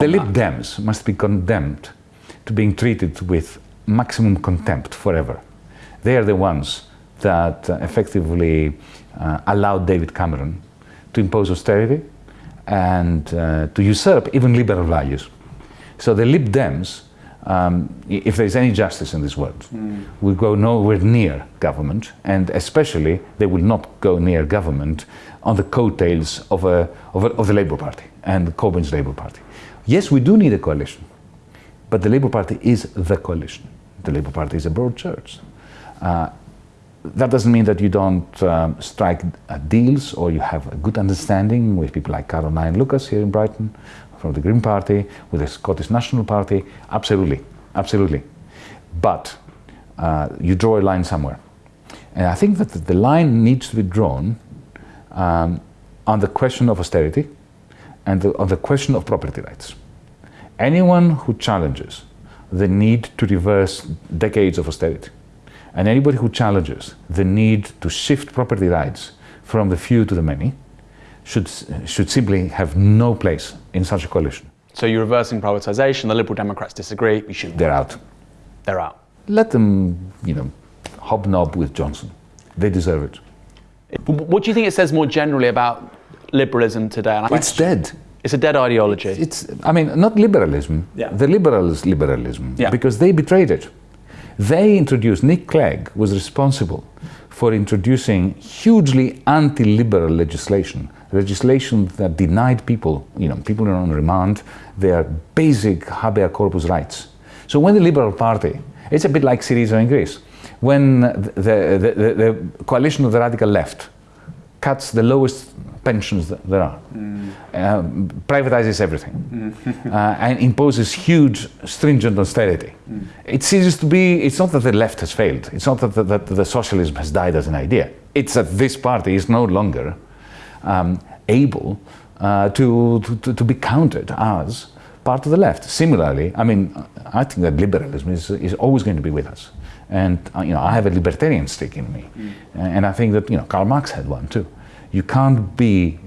The Lib Dems must be condemned to being treated with maximum contempt forever. They are the ones that uh, effectively uh, allowed David Cameron to impose austerity and uh, to usurp even liberal values. So the Lib Dems, um, if there is any justice in this world, mm. will go nowhere near government, and especially they will not go near government on the coattails of, a, of, a, of the Labour Party and Corbyn's Labour Party. Yes, we do need a coalition, but the Labour Party is the coalition. The Labour Party is a broad church. Uh, that doesn't mean that you don't um, strike uh, deals or you have a good understanding with people like Caroline Lucas here in Brighton from the Green Party, with the Scottish National Party. Absolutely, absolutely. But uh, you draw a line somewhere. And I think that the line needs to be drawn um, on the question of austerity and the, on the question of property rights. Anyone who challenges the need to reverse decades of austerity and anybody who challenges the need to shift property rights from the few to the many should, should simply have no place in such a coalition. So you're reversing privatisation, the Liberal Democrats disagree, we should They're out. They're out. Let them, you know, hobnob with Johnson. They deserve it. What do you think it says more generally about liberalism today? It's dead. It's a dead ideology. It's, I mean, not liberalism. Yeah. The liberals liberalism. Yeah. Because they betrayed it. They introduced, Nick Clegg was responsible for introducing hugely anti-liberal legislation, legislation that denied people, you know, people are on remand, their basic habeas corpus rights. So when the Liberal Party, it's a bit like Syriza in Greece, when the, the, the, the coalition of the radical left cuts the lowest pensions that there are, mm. uh, privatizes everything, mm. uh, and imposes huge, stringent austerity. Mm. It seems to be, it's not that the left has failed, it's not that the, that the socialism has died as an idea, it's that this party is no longer um, able uh, to, to, to be counted as part of the left. Similarly, I mean, I think that liberalism is, is always going to be with us. And, uh, you know, I have a libertarian stick in me. Mm. And I think that, you know, Karl Marx had one too. You can't be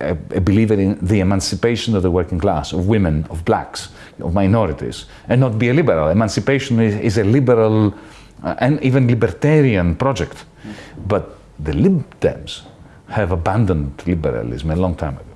a, a, believer in the emancipation of the working class, of women, of blacks, of minorities, and not be a liberal. Emancipation is, is a liberal uh, and even libertarian project. Mm. But the Lib Dems have abandoned liberalism a long time ago.